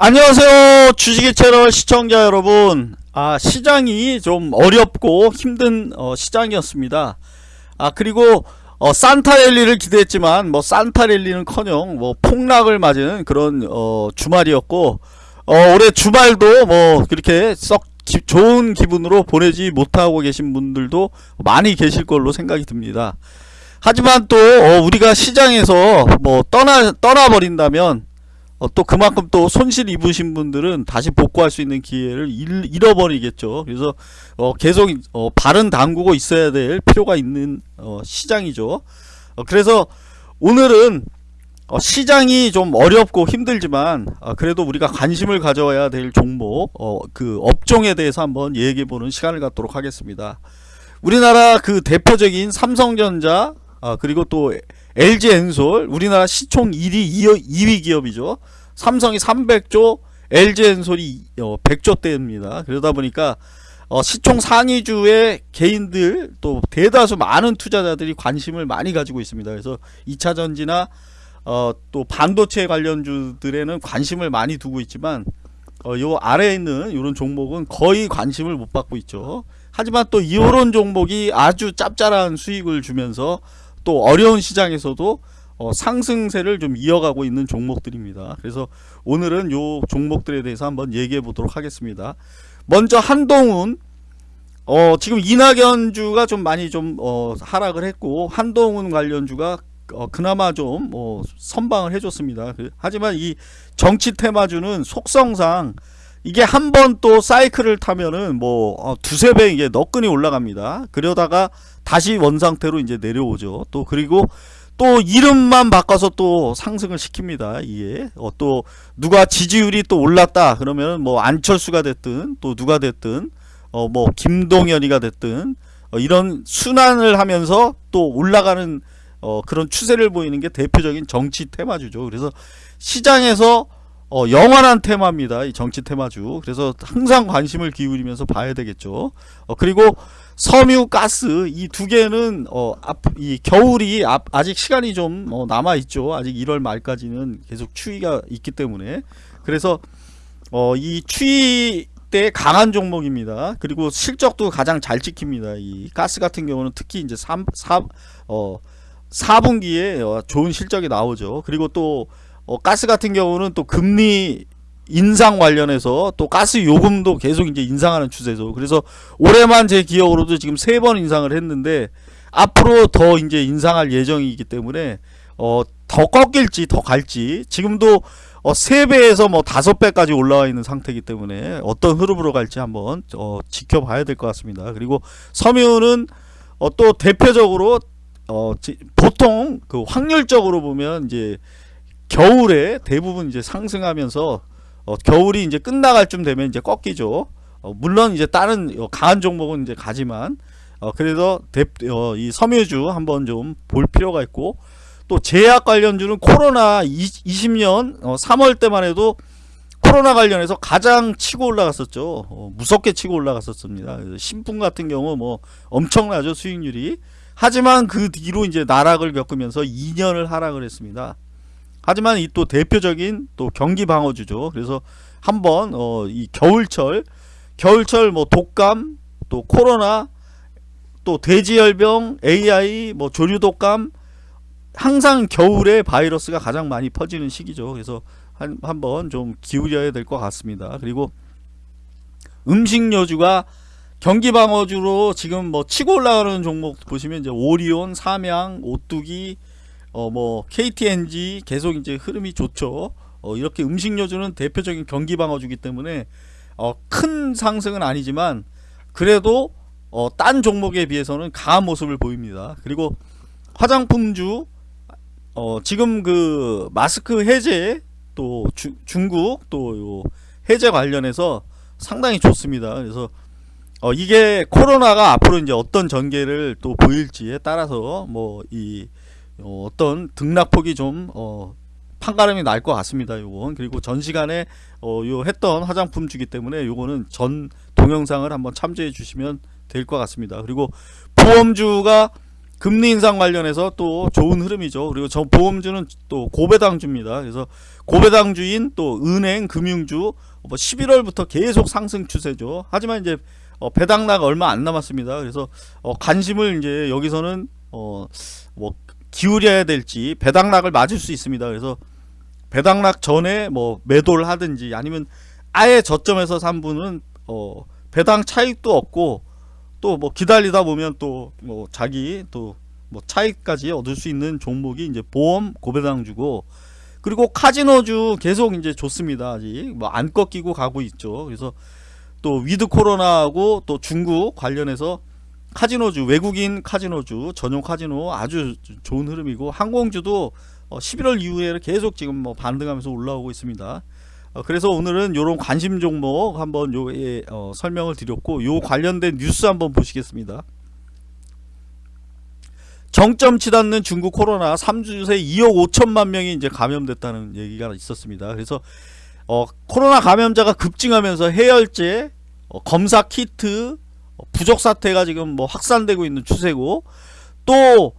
안녕하세요. 주식의 채널 시청자 여러분. 아 시장이 좀 어렵고 힘든 어, 시장이었습니다. 아 그리고 어, 산타랠리를 기대했지만 뭐 산타랠리는커녕 뭐 폭락을 맞은 그런 어, 주말이었고 어, 올해 주말도 뭐 그렇게 썩 기, 좋은 기분으로 보내지 못하고 계신 분들도 많이 계실 걸로 생각이 듭니다. 하지만 또 어, 우리가 시장에서 뭐 떠나 떠나버린다면 어, 또 그만큼 또 손실 입으신 분들은 다시 복구할 수 있는 기회를 잃, 어버리겠죠 그래서 어, 계속 어, 발은 담그고 있어야 될 필요가 있는 어, 시장이죠. 어, 그래서 오늘은 어, 시장이 좀 어렵고 힘들지만 그래도 우리가 관심을 가져야 될 종목 그 업종에 대해서 한번 얘기해보는 시간을 갖도록 하겠습니다. 우리나라 그 대표적인 삼성전자 그리고 또 LG엔솔 우리나라 시총 1위 2위 기업이죠. 삼성이 300조 LG엔솔이 100조대입니다. 그러다 보니까 어, 시총 상위주의 개인들 또 대다수 많은 투자자들이 관심을 많이 가지고 있습니다. 그래서 2차전지나 어, 또 반도체 관련주들에는 관심을 많이 두고 있지만 어, 요 아래에 있는 이런 종목은 거의 관심을 못 받고 있죠. 하지만 또 이런 종목이 아주 짭짤한 수익을 주면서 또 어려운 시장에서도 어, 상승세를 좀 이어가고 있는 종목들입니다. 그래서 오늘은 요 종목들에 대해서 한번 얘기해 보도록 하겠습니다. 먼저 한동훈 어, 지금 이낙연주가 좀 많이 좀 어, 하락을 했고 한동훈 관련주가 어, 그나마 좀 어, 선방을 해줬습니다. 그, 하지만 이 정치 테마주는 속성상 이게 한 번 또 사이클을 타면은 뭐 어, 두세 배 이게 너끈이 올라갑니다. 그러다가 다시 원상태로 이제 내려오죠. 또 그리고 또 이름만 바꿔서 또 상승을 시킵니다. 이게 어, 또 누가 지지율이 또 올랐다 그러면 뭐 안철수가 됐든 또 누가 됐든 어 뭐 김동연이가 됐든 어 이런 순환을 하면서 또 올라가는 어 그런 추세를 보이는 게 대표적인 정치 테마주죠. 그래서 시장에서 어 영원한 테마입니다. 이 정치 테마주. 그래서 항상 관심을 기울이면서 봐야 되겠죠. 어 그리고 섬유 가스 이 두 개는 어, 앞, 이 겨울이 앞, 아직 시간이 좀 어, 남아 있죠. 아직 1월 말까지는 계속 추위가 있기 때문에 그래서 어, 이 추위 때 강한 종목입니다. 그리고 실적도 가장 잘 찍힙니다. 이 가스 같은 경우는 특히 이제 3, 4, 어, 4분기에 어, 좋은 실적이 나오죠. 그리고 또 어, 가스 같은 경우는 또 금리 인상 관련해서 또 가스 요금도 계속 이제 인상하는 추세죠. 그래서 올해만 제 기억으로도 지금 세 번 인상을 했는데 앞으로 더 이제 인상할 예정이기 때문에 어 더 꺾일지 더 갈지 지금도 어 3배에서 뭐 5배까지 올라와 있는 상태이기 때문에 어떤 흐름으로 갈지 한번 어 지켜봐야 될 것 같습니다. 그리고 섬유는 어 또 대표적으로 어 보통 그 확률적으로 보면 이제 겨울에 대부분 이제 상승하면서 어, 겨울이 이제 끝나갈 쯤 되면 이제 꺾이죠. 어, 물론 이제 다른 어, 강한 종목은 이제 가지만 어, 그래서 대, 어, 이 섬유주 한번 좀 볼 필요가 있고 또 제약 관련주는 코로나 20, 년 3월 때만 해도 코로나 관련해서 가장 치고 올라갔었죠. 어, 무섭게 치고 올라갔었습니다. 신품 같은 경우 뭐 엄청나죠 수익률이. 하지만 그 뒤로 이제 나락을 겪으면서 2년을 하락을 했습니다. 하지만 이 또 대표적인 또 경기 방어주죠. 그래서 한번 어, 이 겨울철 겨울철 뭐 독감 또 코로나 또 돼지열병 AI 뭐 조류독감 항상 겨울에 바이러스가 가장 많이 퍼지는 시기죠. 그래서 한, 한번 좀 기울여야 될 것 같습니다. 그리고 음식료주가 경기방어주로 지금 뭐 치고 올라가는 종목 보시면 이제 오리온, 삼양, 오뚜기, 어 뭐 KTNG 계속 이제 흐름이 좋죠. 어 이렇게 음식료주는 대표적인 경기 방어주기 때문에 어 큰 상승은 아니지만 그래도 어 딴 종목에 비해서는 강한 모습을 보입니다. 그리고 화장품주 어 지금 그 마스크 해제 또 주, 중국 또 해제 관련해서 상당히 좋습니다. 그래서 어 이게 코로나가 앞으로 이제 어떤 전개를 또 보일지에 따라서 뭐 이 어, 떤 등락폭이 좀 어, 판가름이 날 것 같습니다. 요건 그리고 전 시간에 어, 요 했던 화장품 주기 때문에 요거는 전 동영상을 한번 참조해 주시면 될 것 같습니다. 그리고 보험주가 금리 인상 관련해서 또 좋은 흐름이죠. 그리고 저 보험주는 또 고배당주입니다. 그래서 고배당주인 또 은행, 금융주 뭐 11월부터 계속 상승 추세죠. 하지만 이제 어, 배당락 얼마 안 남았습니다. 그래서 어, 관심을 이제 여기서는 어, 뭐 기울여야 될지 배당락을 맞을 수 있습니다. 그래서 배당락 전에 뭐 매도를 하든지 아니면 아예 저점에서 산 분은 어, 배당 차익도 없고 또 뭐 기다리다 보면 또 뭐 자기 또 뭐 차익까지 얻을 수 있는 종목이 이제 보험 고배당 주고 그리고 카지노주 계속 이제 좋습니다. 아직 뭐 안 꺾이고 가고 있죠. 그래서 또 위드 코로나하고 또 중국 관련해서 카지노주 외국인 카지노주 전용 카지노 아주 좋은 흐름이고 항공주도 어 11월 이후에 계속 지금 뭐 반등하면서 올라오고 있습니다. 어 그래서 오늘은 요런 관심 종목 한번 요에 어 설명을 드렸고 요 관련된 뉴스 한번 보시겠습니다. 정점 치닫는 중국 코로나 3주 새 2억 5천만 명이 이제 감염됐다는 얘기가 있었습니다. 그래서 어, 코로나 감염자가 급증하면서 해열제, 어, 검사 키트, 어, 부족 사태가 지금 뭐 확산되고 있는 추세고 또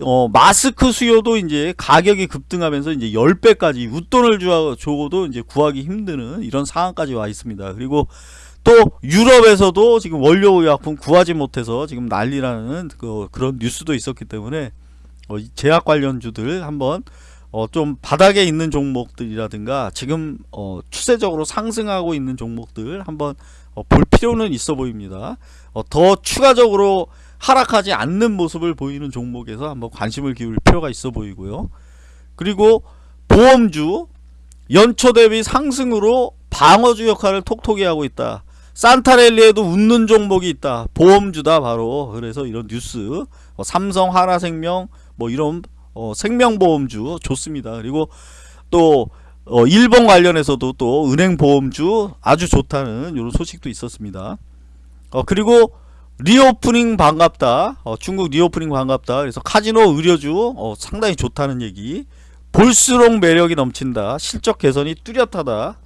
어, 마스크 수요도 이제 가격이 급등하면서 이제 10배까지 웃돈을 줘도 이제 구하기 힘드는 이런 상황까지 와 있습니다. 그리고 또 유럽에서도 지금 원료 의약품 구하지 못해서 지금 난리라는 그, 그런 뉴스도 있었기 때문에 어, 제약 관련주들 한번 어, 좀 바닥에 있는 종목들이라든가 지금 어, 추세적으로 상승하고 있는 종목들 한번 어, 볼 필요는 있어 보입니다. 어, 더 추가적으로 하락하지 않는 모습을 보이는 종목에서 한번 관심을 기울일 필요가 있어 보이고요. 그리고 보험주 연초 대비 상승으로 방어주 역할을 톡톡히 하고 있다. 산타랠리에도 웃는 종목이 있다. 보험주다 바로. 그래서 이런 뉴스 어, 삼성, 한화생명 뭐 이런 어, 생명보험주 좋습니다. 그리고 또 어, 일본 관련해서도 또 은행 보험주 아주 좋다는 이런 소식도 있었습니다. 어, 그리고 reopening 반갑다. 어, 중국 reopening 반갑다. 그래서 카지노 의류주 어, 상당히 좋다는 얘기. 볼수록 매력이 넘친다. 실적 개선이 뚜렷하다.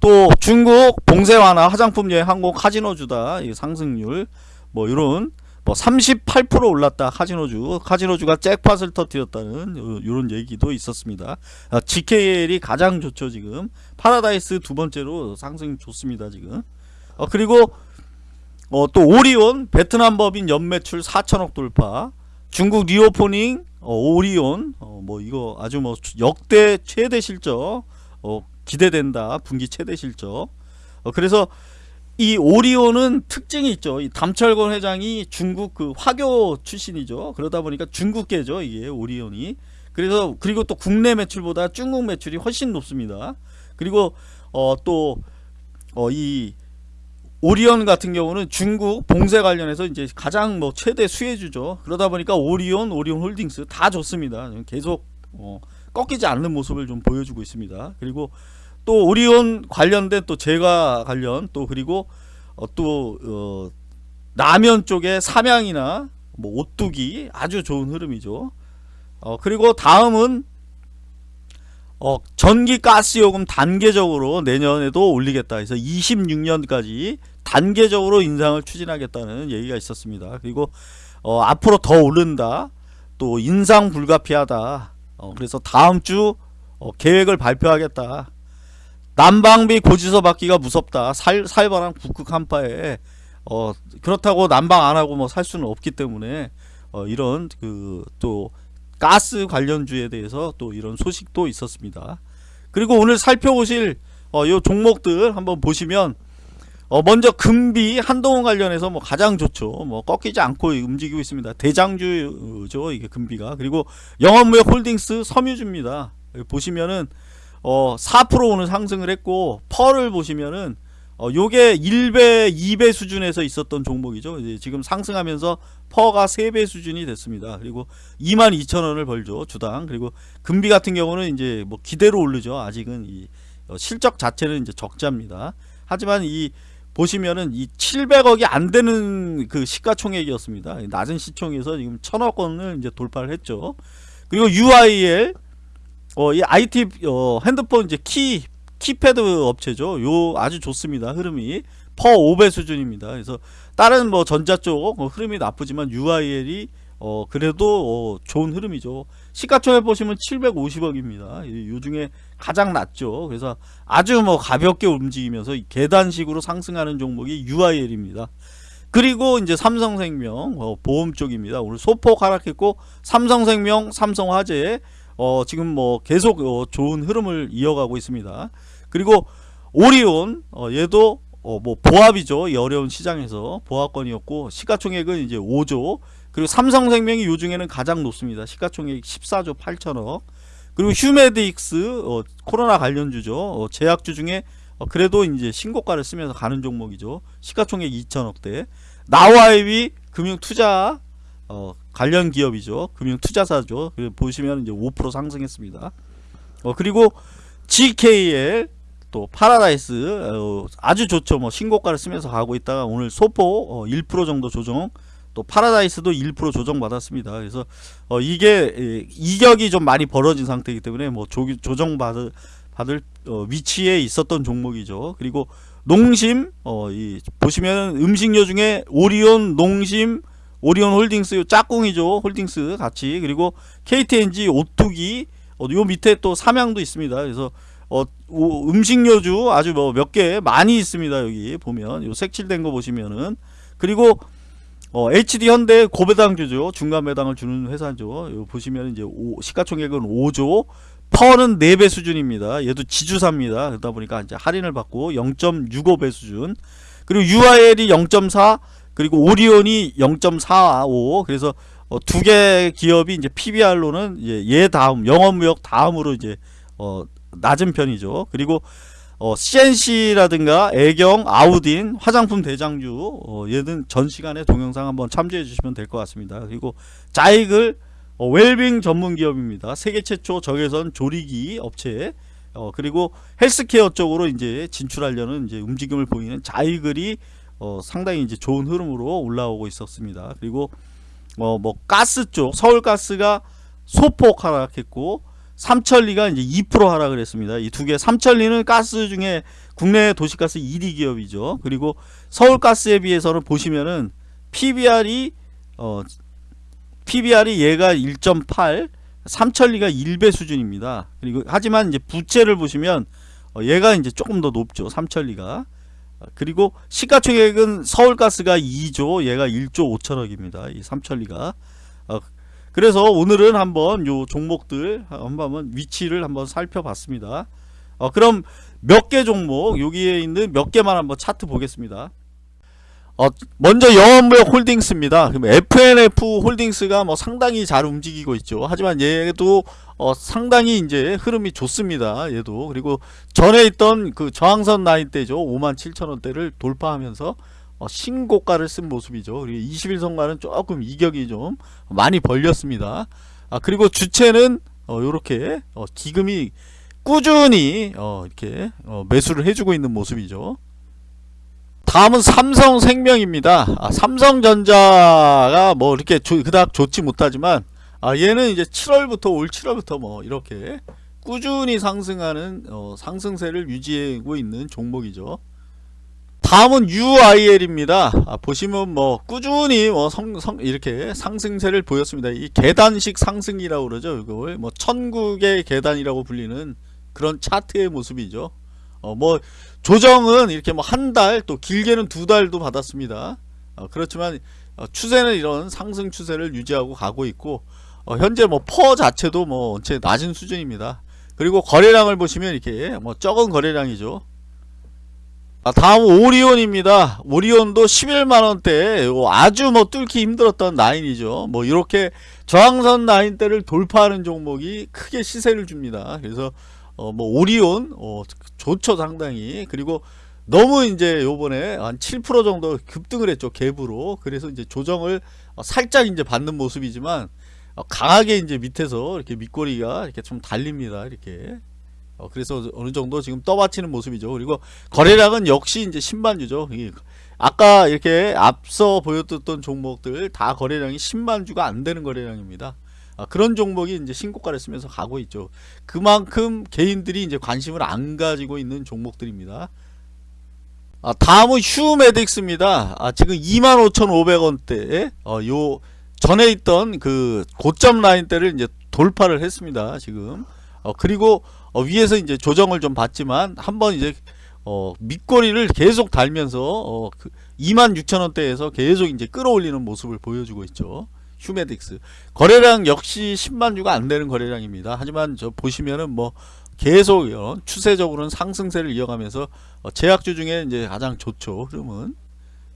또 중국 봉쇄 완화 화장품 여행 항공 카지노주다 이 상승률 뭐 이런 뭐 38% 올랐다. 카지노주. 카지노주가 잭팟을 터뜨렸다는 이런 얘기도 있었습니다. 아, GKL이 가장 좋죠 지금. 파라다이스 두 번째로 상승 좋습니다 지금. 어, 그리고 어, 또 오리온 베트남 법인 연매출 4천억 돌파. 중국 reopening 어, 오리온 어, 뭐 이거 아주 뭐 역대 최대 실적 어, 기대된다. 분기 최대 실적. 어, 그래서 이 오리온은 특징이 있죠. 이 담철권 회장이 중국 그 화교 출신이죠. 그러다 보니까 중국계죠. 이게 오리온이. 그래서 그리고 또 국내 매출보다 중국 매출이 훨씬 높습니다. 그리고 어또어이 오리온 같은 경우는 중국 봉쇄 관련해서 이제 가장 뭐 최대 수혜주죠. 그러다 보니까 오리온, 오리온 홀딩스 다 좋습니다. 계속 어 꺾이지 않는 모습을 좀 보여주고 있습니다. 그리고 또 오리온 관련된 또 제과 관련 또 그리고 어, 또 어, 라면 쪽에 삼양이나 뭐 오뚜기 아주 좋은 흐름이죠. 어, 그리고 다음은 어, 전기 가스 요금 단계적으로 내년에도 올리겠다 해서 26년까지 단계적으로 인상을 추진하겠다는 얘기가 있었습니다. 그리고 어, 앞으로 더 오른다. 또 인상 불가피하다. 어, 그래서 다음 주 어, 계획을 발표하겠다. 난방비 고지서 받기가 무섭다. 살, 살바람 북극 한파에 어, 그렇다고 난방 안 하고 뭐 살 수는 없기 때문에 어, 이런 그 또 가스 관련주에 대해서 또 이런 소식도 있었습니다. 그리고 오늘 살펴보실 어, 요 종목들 한번 보시면 어 먼저 금비 한동훈 관련해서 뭐 가장 좋죠. 뭐 꺾이지 않고 움직이고 있습니다. 대장주죠 이게 금비가 그리고 영원무역 홀딩스 섬유주입니다. 보시면은 어 4% 오늘 상승을 했고 PER을 보시면은 어 요게 1배 2배 수준에서 있었던 종목이죠. 이제 지금 상승하면서 PER가 3배 수준이 됐습니다. 그리고 22,000원을 벌죠 주당. 그리고 금비 같은 경우는 이제 뭐 기대로 오르죠. 아직은 이 어, 실적 자체는 이제 적자입니다. 하지만 이 보시면은 이 700억이 안 되는 그 시가총액이었습니다. 낮은 시총에서 지금 천억 원을 이제 돌파를 했죠. 그리고 UIL 어, 이 IT 어, 핸드폰 이제 키 키패드 업체죠. 요 아주 좋습니다. 흐름이 PER 5배 수준입니다. 그래서 다른 뭐 전자 쪽 어, 흐름이 나쁘지만 UIL이 어 그래도 어, 좋은 흐름이죠. 시가총액 보시면 750억입니다. 요 중에 가장 낮죠. 그래서 아주 뭐 가볍게 움직이면서 이 계단식으로 상승하는 종목이 UIL입니다. 그리고 이제 삼성생명 어, 보험 쪽입니다. 오늘 소폭 하락했고 삼성생명, 삼성화재 어, 지금 뭐 계속 어, 좋은 흐름을 이어가고 있습니다. 그리고 오리온 어, 얘도 어, 뭐 보합이죠. 이 어려운 시장에서 보합권이었고 시가총액은 이제 5조 그리고 삼성생명이 요 중에는 가장 높습니다. 시가총액 14조 8천억 그리고 휴메드익스 어, 코로나 관련주죠. 어, 제약주 중에 어, 그래도 이제 신고가를 쓰면서 가는 종목이죠. 시가총액 2천억대 나와이비 금융투자 어, 관련 기업이죠. 금융 투자사죠. 그리고 보시면 이제 5% 상승했습니다. 어, 그리고 GKL 또 파라다이스 어, 아주 좋죠. 뭐 신고가를 쓰면서 가고 있다가 오늘 소폭 어, 1% 정도 조정 또 파라다이스도 1% 조정 받았습니다. 그래서 어, 이게 에, 이격이 좀 많이 벌어진 상태이기 때문에 뭐 조, 조정 받을 받을 어, 위치에 있었던 종목이죠. 그리고 농심 어, 이 보시면 음식료 중에 오리온 농심 오리온 홀딩스 요 짝꿍이죠. 홀딩스 같이 그리고 KTNG 오뚜기 어, 요 밑에 또 삼양도 있습니다. 그래서 어, 오, 음식료주 아주 뭐 몇 개 많이 있습니다. 여기 보면 요 색칠된 거 보시면은 그리고 어, HD 현대 고배당주죠. 중간 배당을 주는 회사죠. 요 보시면 이제 오, 시가총액은 5조, 퍼는 4배 수준입니다. 얘도 지주사입니다. 그러다 보니까 이제 할인을 받고 0.65배 수준. 그리고 UIL이 0.4, 그리고 오리온이 0.45. 그래서 어, 두개 기업이 이제 PBR로는 이제 얘 다음 영업무역 다음으로 이제 어, 낮은 편이죠. 그리고 어, CNC라든가 애경, 아우딘, 화장품 대장주 어, 얘는 전 시간에 동영상 한번 참조해 주시면 될 것 같습니다. 그리고 자익을 어, 웰빙 전문 기업입니다. 세계 최초 적외선 조리기 업체 어, 그리고 헬스케어 쪽으로 이제 진출하려는 이제 움직임을 보이는 자이글이 어, 상당히 이제 좋은 흐름으로 올라오고 있었습니다. 그리고 어, 뭐 가스 쪽 서울가스가 소폭 하락했고 삼천리가 이제 2% 하락을 했습니다. 이 두 개, 삼천리는 가스 중에 국내 도시가스 1위 기업이죠. 그리고 서울가스에 비해서는 보시면은 PBR이 어 PBR이 얘가 1.8, 삼천리가 1배 수준입니다. 그리고 하지만 이제 부채를 보시면 어 얘가 이제 조금 더 높죠. 삼천리가. 그리고 시가총액은 서울가스가 2조, 얘가 1조 5천억입니다. 이 삼천리가. 어 그래서 오늘은 한번 요 종목들 한번 위치를 한번 살펴봤습니다. 어, 그럼 몇 개 종목 여기에 있는 몇 개만 한번 차트 보겠습니다. 어, 먼저 영업무역 홀딩스입니다. 그럼 FNF 홀딩스가 뭐 상당히 잘 움직이고 있죠. 하지만 얘도 어, 상당히 이제 흐름이 좋습니다. 얘도 그리고 전에 있던 그 저항선 라인 때죠. 57,000원대를 돌파하면서 어, 신고가를 쓴 모습이죠. 그리고 21선과는 조금 이격이 좀 많이 벌렸습니다. 아, 그리고 주체는 어, 요렇게 어, 기금이 꾸준히 어, 이렇게 어, 매수를 해주고 있는 모습이죠. 다음은 삼성생명입니다. 아, 삼성전자가 뭐 이렇게 조, 그닥 좋지 못하지만 아, 얘는 이제 7월부터 올 7월부터 뭐 이렇게 꾸준히 상승하는 어, 상승세를 유지하고 있는 종목이죠. 다음은 UIL입니다. 아, 보시면 뭐 꾸준히 뭐 성, 성, 이렇게 상승세를 보였습니다. 이 계단식 상승이라고 그러죠. 이걸 뭐 천국의 계단이라고 불리는 그런 차트의 모습이죠. 어, 뭐 조정은 이렇게 뭐 한 달 또 길게는 두 달도 받았습니다. 어, 그렇지만 어, 추세는 이런 상승 추세를 유지하고 가고 있고 어, 현재 뭐 퍼 자체도 뭐 원체 낮은 수준입니다. 그리고 거래량을 보시면 이렇게 뭐 적은 거래량이죠. 아, 다음 오리온입니다. 오리온도 11만원대 아주 뭐 뚫기 힘들었던 라인이죠. 뭐 이렇게 저항선 라인대를 돌파하는 종목이 크게 시세를 줍니다. 그래서 어 뭐 오리온 어 좋죠 상당히 그리고 너무 이제 요번에 한 7% 정도 급등을 했죠 갭으로 그래서 이제 조정을 어, 살짝 이제 받는 모습이지만 어, 강하게 이제 밑에서 이렇게 밑꼬리가 이렇게 좀 달립니다 이렇게 어, 그래서 어느 정도 지금 떠받치는 모습이죠. 그리고 거래량은 역시 이제 신반주죠. 아까 이렇게 앞서 보였던 종목들 다 거래량이 10만 주가 안 되는 거래량입니다. 아, 그런 종목이 이제 신고가를 쓰면서 가고 있죠. 그만큼 개인들이 이제 관심을 안 가지고 있는 종목들입니다. 아, 다음은 휴메딕스입니다. 아, 지금 25,500원대, 어, 요 전에 있던 그 고점 라인대를 이제 돌파를 했습니다. 지금. 어, 그리고 어, 위에서 이제 조정을 좀 받지만 한번 이제 어, 밑꼬리를 계속 달면서 어, 그 26,000원대에서 계속 이제 끌어올리는 모습을 보여주고 있죠. 휴메딕스 거래량 역시 10만 주가 안 되는 거래량입니다. 하지만 저 보시면은 뭐 계속 어, 추세적으로는 상승세를 이어가면서 어, 제약주 중에 이제 가장 좋죠 흐름은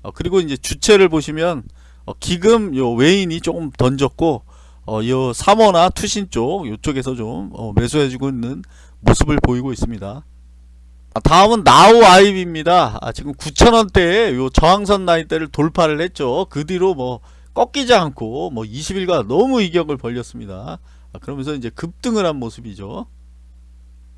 어, 그리고 이제 주체를 보시면 어, 기금 요 외인이 조금 던졌고 어, 요 3호나 투신 쪽 요쪽에서 좀 어, 매수해주고 있는 모습을 보이고 있습니다. 아, 다음은 나우 아이비입니다. 아, 지금 9,000원대에 요 저항선 라인대를 돌파를 했죠. 그 뒤로 뭐 꺾이지 않고 뭐 20일간 너무 이격을 벌렸습니다. 아, 그러면서 이제 급등을 한 모습이죠.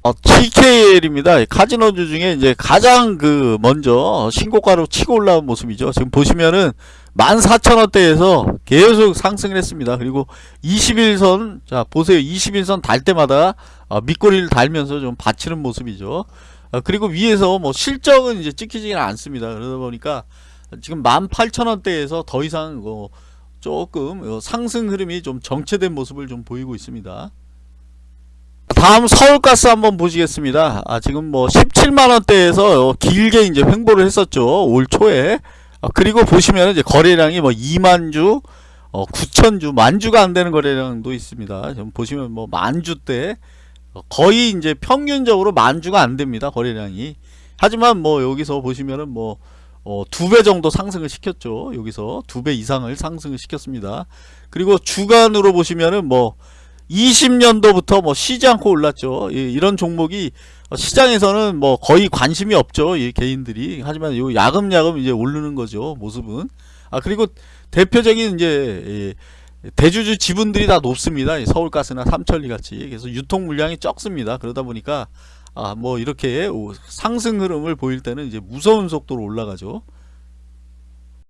어, TKL입니다. 카지노주 중에 이제 가장 그 먼저 신고가로 치고 올라온 모습이죠. 지금 보시면은 14,000원대에서 계속 상승을 했습니다. 그리고 21선 자 보세요. 21선 달 때마다 어, 밑꼬리를 달면서 좀 받치는 모습이죠. 어, 그리고 위에서 뭐 실적은 이제 찍히지는 않습니다. 그러다 보니까 지금 18,000원대에서 더 이상 어, 조금 어, 상승 흐름이 좀 정체된 모습을 좀 보이고 있습니다. 다음 서울가스 한번 보시겠습니다. 아, 지금 뭐 17만원대에서 어, 길게 이제 횡보를 했었죠. 올 초에. 아, 그리고 보시면 이제 거래량이 뭐 2만주, 어, 9천주, 만주가 안 되는 거래량도 있습니다. 지금 보시면 뭐 만주 때 어, 거의 이제 평균적으로 만주가 안 됩니다. 거래량이. 하지만 뭐 여기서 보시면은 뭐 어, 두 배 정도 상승을 시켰죠. 여기서 두 배 이상을 상승을 시켰습니다. 그리고 주간으로 보시면은 뭐 20년도부터 뭐 쉬지 않고 올랐죠. 예, 이런 종목이 어, 시장에서는 뭐 거의 관심이 없죠. 이 개인들이. 하지만 요 야금야금 이제 오르는 거죠. 모습은. 아 그리고 대표적인 이제 예, 대주주 지분들이 다 높습니다. 이 서울가스나 삼천리 같이. 그래서 유통 물량이 적습니다. 그러다 보니까 아 뭐 이렇게 오- 상승 흐름을 보일 때는 이제 무서운 속도로 올라가죠.